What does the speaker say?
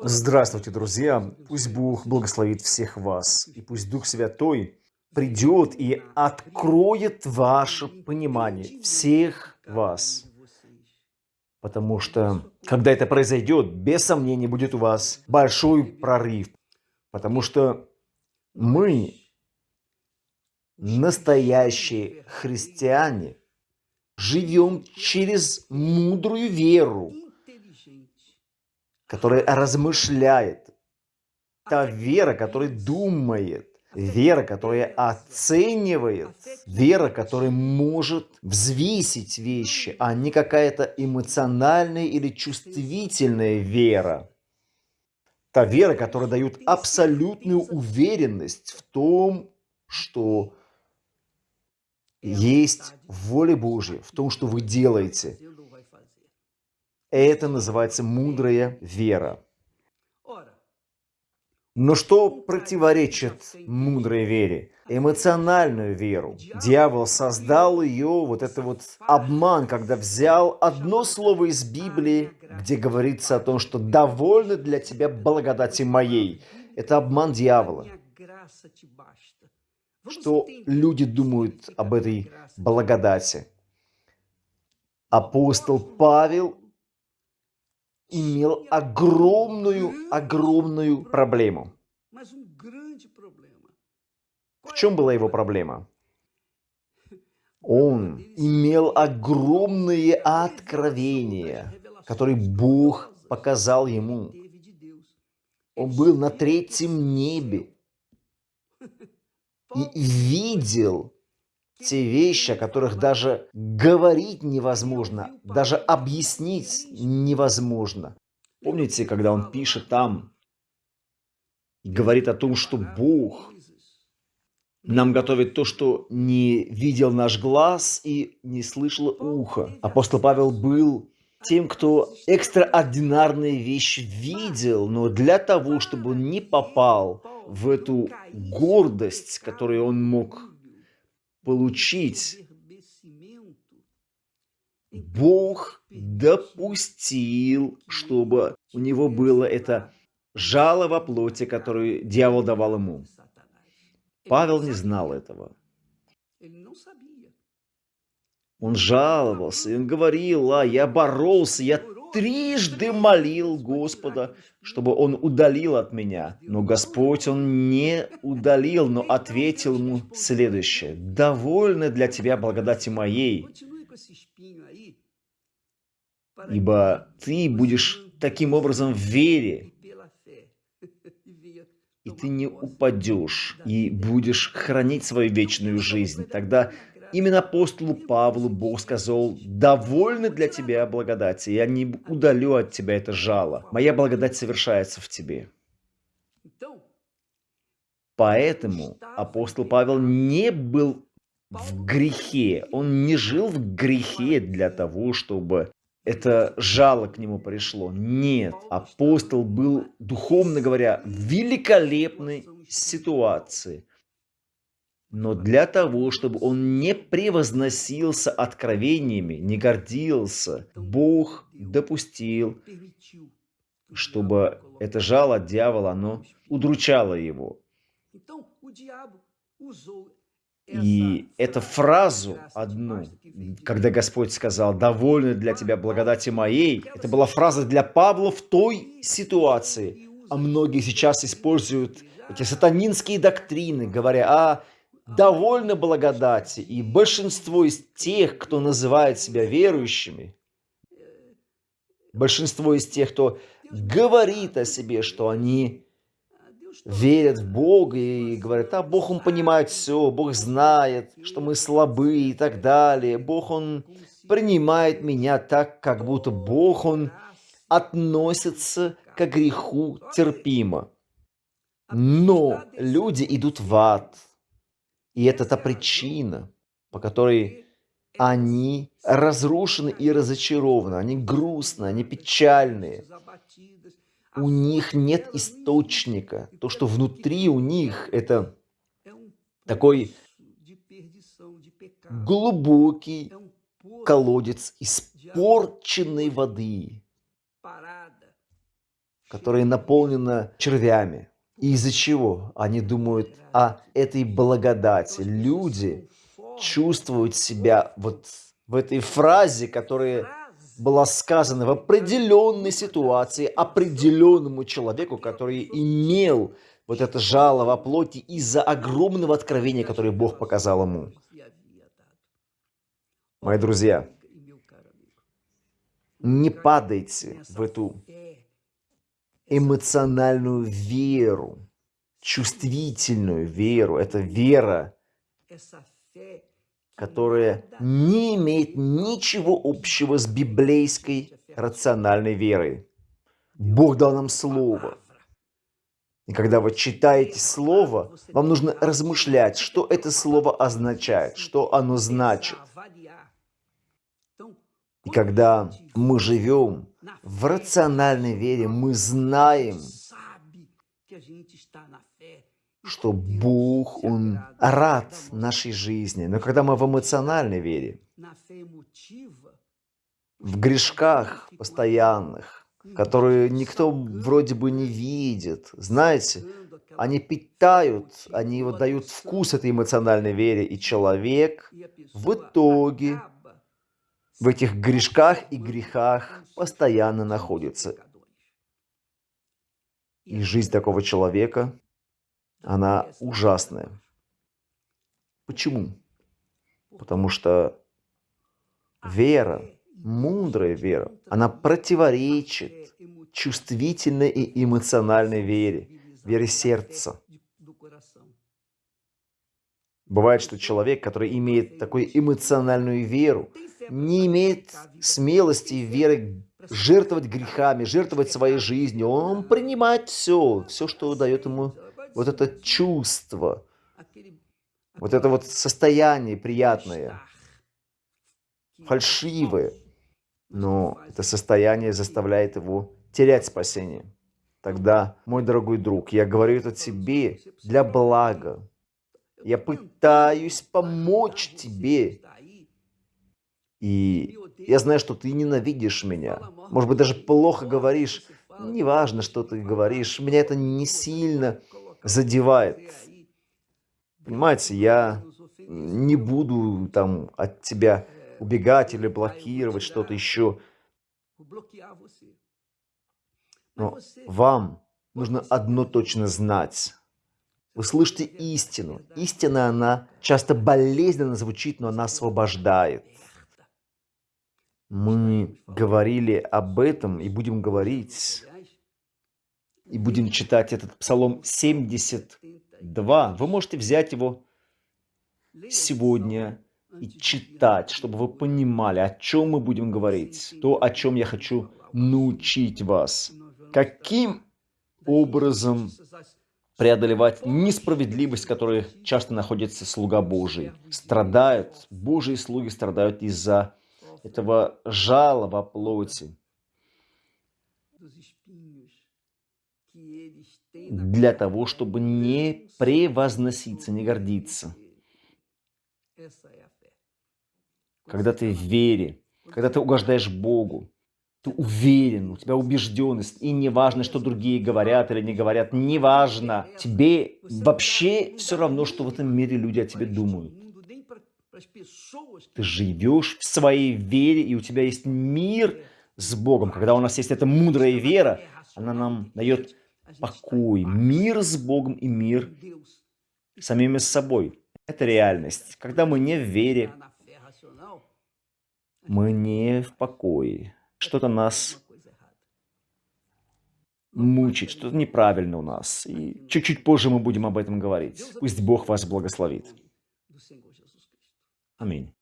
Здравствуйте, друзья! Пусть Бог благословит всех вас, и пусть Дух Святой придет и откроет ваше понимание, всех вас. Потому что, когда это произойдет, без сомнения будет у вас большой прорыв. Потому что мы, настоящие христиане, живем через мудрую веру, которая размышляет, та вера, которая думает, вера, которая оценивает, вера, которая может взвесить вещи, а не какая-то эмоциональная или чувствительная вера. Та вера, которая дает абсолютную уверенность в том, что есть воля Божья, в том, что вы делаете. Это называется мудрая вера. Но что противоречит мудрой вере? Эмоциональную веру. Дьявол создал ее, вот это вот обман, когда взял одно слово из Библии, где говорится о том, что довольно для тебя благодати моей. Это обман дьявола. Что люди думают об этой благодати? Апостол Павел имел огромную, огромную проблему. В чем была его проблема? Он имел огромные откровения, которые Бог показал ему. Он был на третьем небе и видел те вещи, о которых даже говорить невозможно, даже объяснить невозможно. Помните, когда он пишет там, говорит о том, что Бог нам готовит то, что не видел наш глаз и не слышало ухо. Апостол Павел был тем, кто экстраординарные вещи видел, но для того, чтобы он не попал в эту гордость, которую он мог получить, Бог допустил, чтобы у него было это жало во плоти, которую дьявол давал ему. Павел не знал этого. Он жаловался, он говорил, а я боролся, я трижды молил Господа, чтобы Он удалил от меня. Но Господь Он не удалил, но ответил ему следующее. «Довольно для тебя благодати моей, ибо ты будешь таким образом в вере, и ты не упадешь, и будешь хранить свою вечную жизнь. Тогда Именно апостолу Павлу Бог сказал, «Довольны для тебя благодати, я не удалю от тебя это жало. Моя благодать совершается в тебе». Поэтому апостол Павел не был в грехе, он не жил в грехе для того, чтобы это жало к нему пришло. Нет, апостол был, духовно говоря, в великолепной ситуации – но для того, чтобы он не превозносился откровениями, не гордился, Бог допустил, чтобы это жало дьявола, оно удручало его. И эту фразу одну, когда Господь сказал «довольны для тебя благодати моей», это была фраза для Павла в той ситуации. А многие сейчас используют эти сатанинские доктрины, говоря, а довольны благодати, и большинство из тех, кто называет себя верующими, большинство из тех, кто говорит о себе, что они верят в Бога и говорят, а Бог, Он понимает все, Бог знает, что мы слабы и так далее. Бог, Он принимает меня так, как будто Бог, Он относится к греху терпимо. Но люди идут в ад – и это та причина, по которой они разрушены и разочарованы, они грустны, они печальные. У них нет источника. То, что внутри у них, это такой глубокий колодец испорченной воды. которое наполнено червями. И из-за чего? Они думают о этой благодати. Люди чувствуют себя вот в этой фразе, которая была сказана в определенной ситуации определенному человеку, который имел вот это жало во плоти из-за огромного откровения, которое Бог показал ему. Мои друзья, не падайте в эту эмоциональную веру, чувствительную веру. Это вера, которая не имеет ничего общего с библейской рациональной верой. Бог дал нам Слово. И когда вы читаете Слово, вам нужно размышлять, что это Слово означает, что оно значит. И когда мы живем в рациональной вере, мы знаем, что Бог, Он рад нашей жизни. Но когда мы в эмоциональной вере, в грешках постоянных, которые никто вроде бы не видит, знаете, они питают, они вот дают вкус этой эмоциональной вере, и человек в итоге в этих грешках и грехах постоянно находится. И жизнь такого человека, она ужасная. Почему? Потому что вера, мудрая вера, она противоречит чувствительной и эмоциональной вере, вере сердца. Бывает, что человек, который имеет такую эмоциональную веру, не имеет смелости и веры жертвовать грехами, жертвовать своей жизнью. Он принимает все, все, что дает ему вот это чувство, вот это вот состояние приятное, фальшивое. Но это состояние заставляет его терять спасение. Тогда, мой дорогой друг, я говорю это тебе для блага. Я пытаюсь помочь тебе и я знаю, что ты ненавидишь меня. Может быть, даже плохо говоришь. Неважно, что ты говоришь. Меня это не сильно задевает. Понимаете, я не буду там от тебя убегать или блокировать что-то еще. Но вам нужно одно точно знать. Вы слышите истину. Истина, она часто болезненно звучит, но она освобождает. Мы говорили об этом и будем говорить, и будем читать этот Псалом 72. Вы можете взять его сегодня и читать, чтобы вы понимали, о чем мы будем говорить, то, о чем я хочу научить вас. Каким образом преодолевать несправедливость, в которой часто находится слуга Божий. Страдают, Божьи слуги страдают из-за этого жала во плоти, для того, чтобы не превозноситься, не гордиться. Когда ты в вере, когда ты угождаешь Богу, ты уверен, у тебя убежденность, и не важно, что другие говорят или не говорят, не важно. Тебе вообще все равно, что в этом мире люди о тебе думают. Ты живешь в своей вере, и у тебя есть мир с Богом. Когда у нас есть эта мудрая вера, она нам дает покой, мир с Богом и мир самими собой. Это реальность. Когда мы не в вере, мы не в покое. Что-то нас мучит, что-то неправильно у нас. И чуть-чуть позже мы будем об этом говорить. Пусть Бог вас благословит. Аминь.